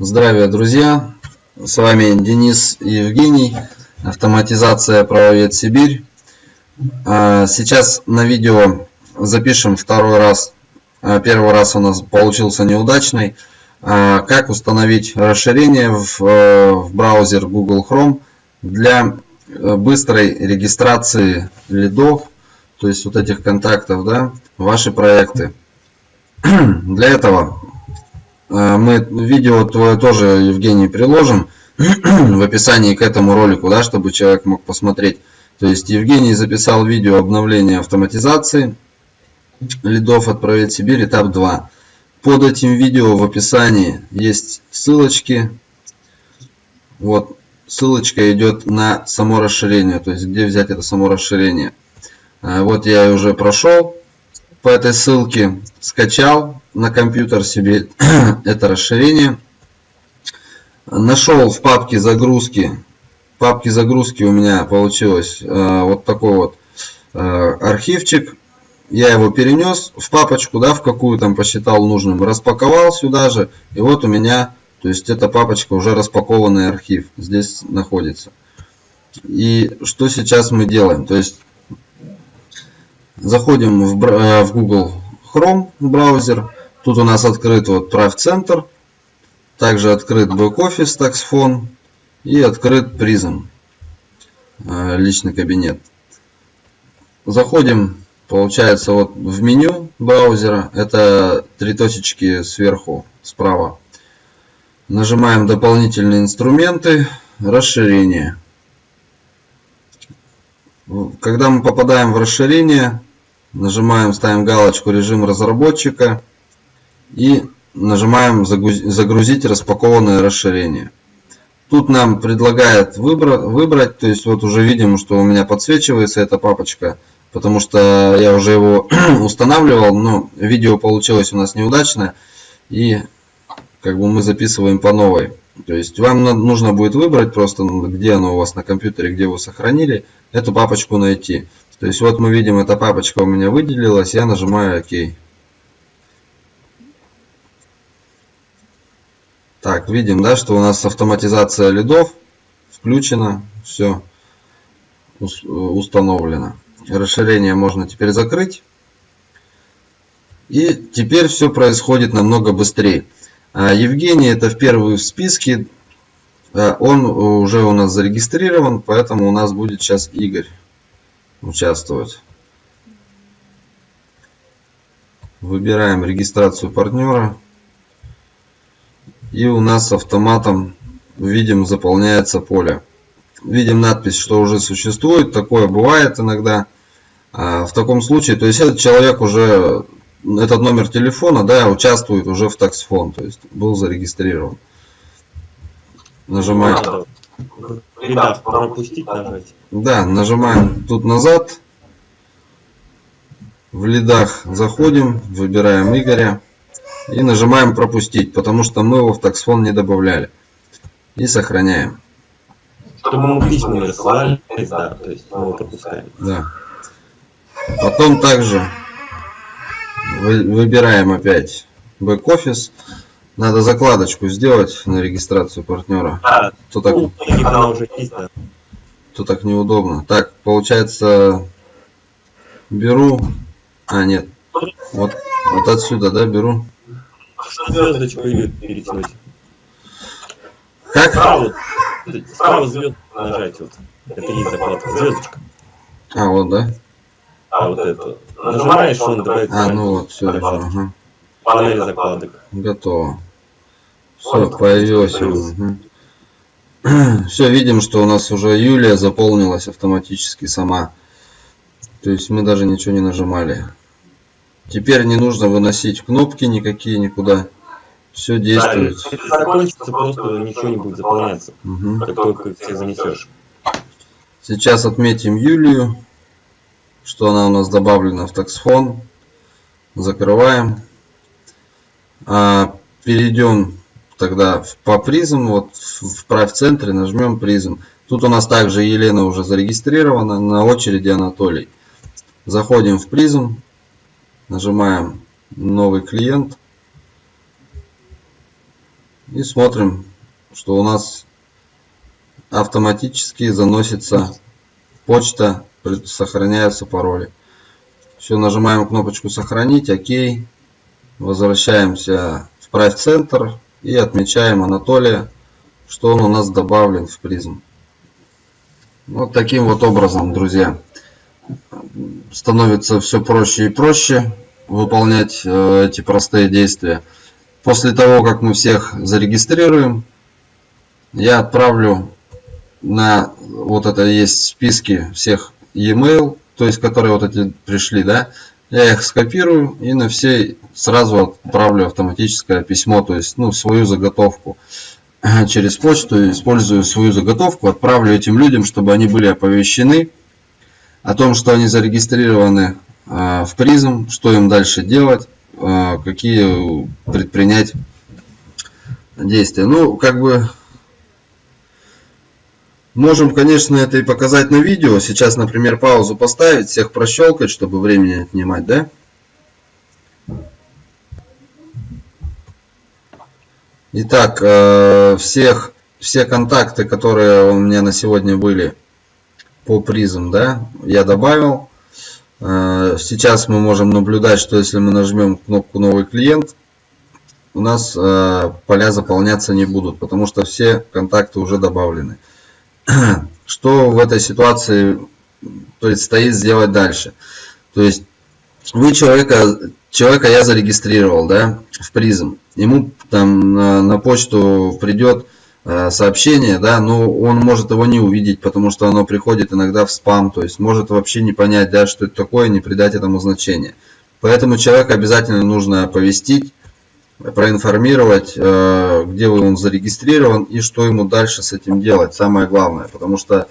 Здравия, друзья! С вами Денис Евгений, автоматизация правовед Сибирь. А, сейчас на видео запишем второй раз. А, первый раз у нас получился неудачный. А, как установить расширение в, э, в браузер Google Chrome для э, быстрой регистрации лидов, то есть вот этих контактов, да, ваши проекты. Для этого мы видео твое тоже, Евгений, приложим в описании к этому ролику, да, чтобы человек мог посмотреть. То есть Евгений записал видео обновления автоматизации лидов «Отправить Сибирь» этап 2. Под этим видео в описании есть ссылочки. Вот ссылочка идет на само расширение, то есть где взять это само расширение. Э, вот я уже прошел по этой ссылке, скачал на компьютер себе это расширение. Нашел в папке загрузки. В папке загрузки у меня получилось э, вот такой вот э, архивчик. Я его перенес в папочку, да, в какую там посчитал нужным. Распаковал сюда же. И вот у меня, то есть эта папочка уже распакованный архив. Здесь находится. И что сейчас мы делаем? То есть Заходим в, э, в Google Chrome браузер. Тут у нас открыт вот Drive Center. Также открыт Backoffice TaxFone. И открыт Prism. Э, личный кабинет. Заходим, получается, вот в меню браузера. Это три точечки сверху, справа. Нажимаем дополнительные инструменты, расширение. Когда мы попадаем в расширение, Нажимаем, ставим галочку режим разработчика и нажимаем загрузить распакованное расширение. Тут нам предлагает выбрать, то есть вот уже видим, что у меня подсвечивается эта папочка, потому что я уже его устанавливал, но видео получилось у нас неудачно, и как бы мы записываем по новой. То есть вам нужно будет выбрать просто, где оно у вас на компьютере, где вы сохранили, эту папочку найти. То есть вот мы видим, эта папочка у меня выделилась, я нажимаю ОК. Так, видим, да, что у нас автоматизация лидов включена, все установлено. Расширение можно теперь закрыть. И теперь все происходит намного быстрее. А Евгений это в первый в списке. А он уже у нас зарегистрирован, поэтому у нас будет сейчас Игорь участвовать. Выбираем регистрацию партнера. И у нас автоматом видим заполняется поле. Видим надпись, что уже существует. Такое бывает иногда. А в таком случае, то есть этот человек уже, этот номер телефона, да, участвует уже в таксфон, то есть был зарегистрирован. Нажимаем. Ребят, пропустить нажать. Да, нажимаем тут назад. В лидах заходим, выбираем Игоря. И нажимаем пропустить, потому что мы его в таксфон не добавляли. И сохраняем. Чтобы мы письма не рассылали, да, то есть мы его пропускаем. Да. Потом также выбираем опять бэк-офис. Надо закладочку сделать на регистрацию партнера. А, то так, ну, есть, да. то так неудобно. Так, получается, беру... А, нет. Вот, вот отсюда, да, беру. Звездочку перетянуть. Как? Справа, справа звезд нажать вот. Это есть закладка. Звездочка. А, вот, да? А, вот это. Нажимаешь, он добавит. А, ну вот, все, ага. Панель закладок. Готово. Все, появилось. Угу. Все, видим, что у нас уже Юлия заполнилась автоматически сама. То есть мы даже ничего не нажимали. Теперь не нужно выносить кнопки никакие никуда. Все действует. Да, это закончится, просто ничего не будет заполняться, угу. как только ты занесешь. Сейчас отметим Юлию, что она у нас добавлена в таксфон. Закрываем. А, перейдем тогда по призм, вот в правь центре нажмем призм. Тут у нас также Елена уже зарегистрирована, на очереди Анатолий. Заходим в призм, нажимаем новый клиент. И смотрим, что у нас автоматически заносится почта, сохраняются пароли. Все, нажимаем кнопочку сохранить, ОК. Возвращаемся в Price центр и отмечаем Анатолия, что он у нас добавлен в призм. Вот таким вот образом, друзья, становится все проще и проще выполнять э, эти простые действия. После того, как мы всех зарегистрируем, я отправлю на вот это есть списки всех e-mail, то есть которые вот эти пришли, да, я их скопирую и на все сразу отправлю автоматическое письмо, то есть ну, свою заготовку. Через почту, использую свою заготовку, отправлю этим людям, чтобы они были оповещены о том, что они зарегистрированы э, в призм, что им дальше делать, э, какие предпринять действия. Ну, как бы Можем, конечно, это и показать на видео. Сейчас, например, паузу поставить, всех прощелкать, чтобы времени отнимать, да? Итак, э, всех, все контакты, которые у меня на сегодня были по призм, да, я добавил. Э, сейчас мы можем наблюдать, что если мы нажмем кнопку «Новый клиент», у нас э, поля заполняться не будут, потому что все контакты уже добавлены. что в этой ситуации предстоит сделать дальше. То есть вы человека, человека я зарегистрировал, да, в призм. Ему там на, на почту придет сообщение, да, но он может его не увидеть, потому что оно приходит иногда в спам, то есть может вообще не понять, да, что это такое, не придать этому значения. Поэтому человека обязательно нужно оповестить проинформировать, э, где он зарегистрирован и что ему дальше с этим делать. Самое главное, потому что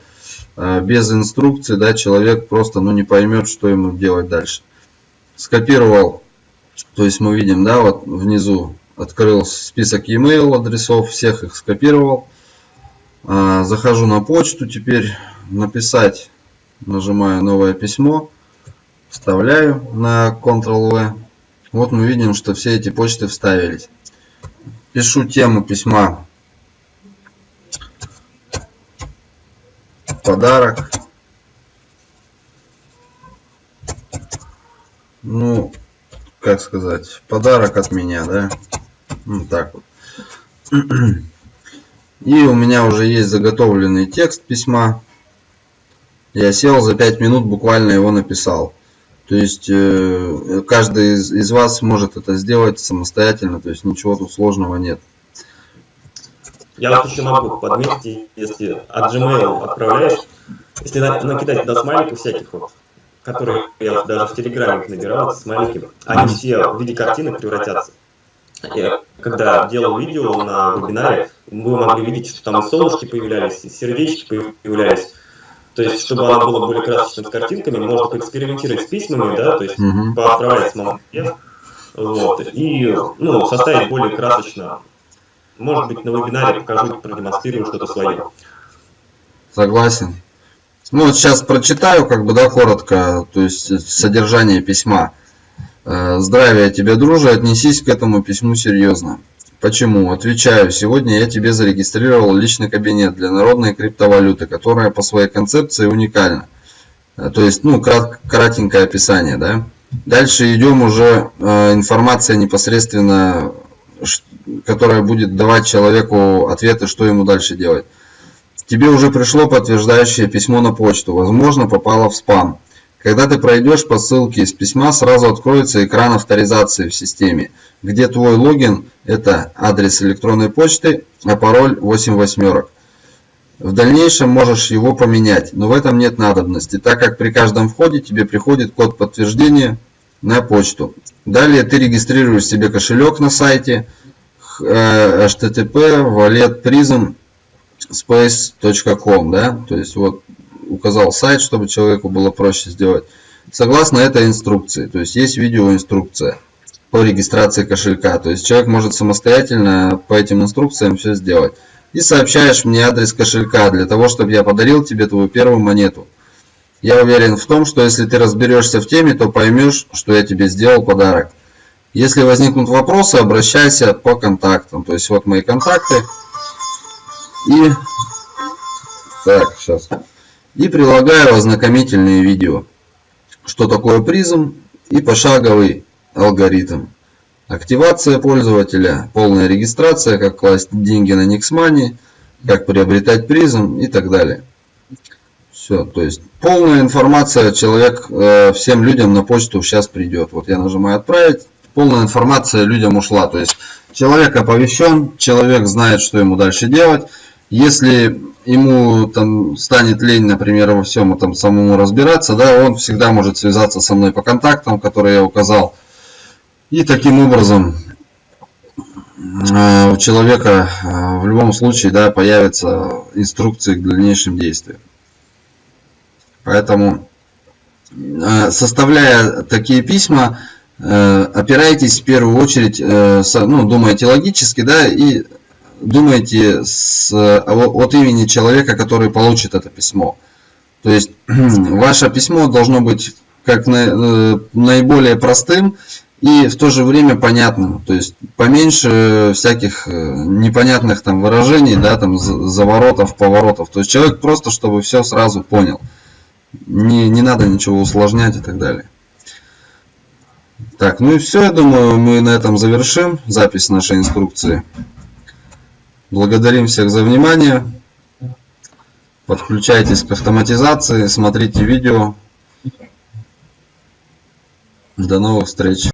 э, без инструкции да, человек просто ну, не поймет, что ему делать дальше. Скопировал, то есть мы видим, да, вот внизу открыл список e-mail адресов, всех их скопировал. Э, захожу на почту, теперь написать, нажимаю новое письмо, вставляю на Ctrl-V вот мы видим, что все эти почты вставились. Пишу тему письма. Подарок. Ну, как сказать, подарок от меня, да? Вот так вот. И у меня уже есть заготовленный текст письма. Я сел за 5 минут, буквально его написал. То есть э, каждый из, из вас может это сделать самостоятельно, то есть ничего тут сложного нет. Я вот еще могу подметить, если от Gmail отправляешь, если накидать туда смайликов всяких вот, которые я даже в Телеграме набирал, смайлики, они все в виде картинок превратятся. Я, когда делал видео на вебинаре, вы могли видеть, что там и солнышки появлялись, и сердечки появлялись. То есть, чтобы она была более красочным с картинками, можно поэкспериментировать с письмами, да, то есть угу. поотправлять самому вот, и ну, составить более красочно. Может быть, на вебинаре покажу, продемонстрирую что-то свое. Согласен. Ну, вот сейчас прочитаю, как бы, да, коротко, то есть содержание письма. Э, Здравия тебе, друже, отнесись к этому письму серьезно. Почему? Отвечаю, сегодня я тебе зарегистрировал личный кабинет для народной криптовалюты, которая по своей концепции уникальна. Э, то есть, ну, крат, кратенькое описание, да. Дальше идем уже э, информация непосредственно, которая будет давать человеку ответы, что ему дальше делать. Тебе уже пришло подтверждающее письмо на почту, возможно, попало в спам. Когда ты пройдешь по ссылке из письма, сразу откроется экран авторизации в системе, где твой логин – это адрес электронной почты, а пароль 8 восьмерок. В дальнейшем можешь его поменять, но в этом нет надобности, так как при каждом входе тебе приходит код подтверждения на почту. Далее ты регистрируешь себе кошелек на сайте http wallet prism space.com, да, то есть вот указал сайт, чтобы человеку было проще сделать. Согласно этой инструкции, то есть есть видеоинструкция по регистрации кошелька. То есть человек может самостоятельно по этим инструкциям все сделать. И сообщаешь мне адрес кошелька для того, чтобы я подарил тебе твою первую монету. Я уверен в том, что если ты разберешься в теме, то поймешь, что я тебе сделал подарок. Если возникнут вопросы, обращайся по контактам. То есть вот мои контакты. И так, сейчас. И прилагаю ознакомительные видео. Что такое призм и пошаговый алгоритм. Активация пользователя, полная регистрация, как класть деньги на Nixmoney, как приобретать призм и так далее. Все, то есть полная информация человек э, всем людям на почту сейчас придет. Вот я нажимаю отправить, полная информация людям ушла. То есть человек оповещен, человек знает, что ему дальше делать. Если ему там станет лень, например, во всем там самому разбираться, да, он всегда может связаться со мной по контактам, которые я указал. И таким образом э, у человека э, в любом случае да, появятся инструкции к дальнейшим действиям. Поэтому, э, составляя такие письма, опирайтесь в первую очередь, ну, думайте логически, да, и думайте с, от имени человека, который получит это письмо. То есть, ваше письмо должно быть как наиболее простым, и в то же время понятным. То есть поменьше всяких э, непонятных там выражений, да, там заворотов, поворотов. То есть человек просто, чтобы все сразу понял. Не, не надо ничего усложнять и так далее. Так, ну и все, я думаю, мы на этом завершим запись нашей инструкции. Благодарим всех за внимание. Подключайтесь к автоматизации, смотрите видео. До новых встреч!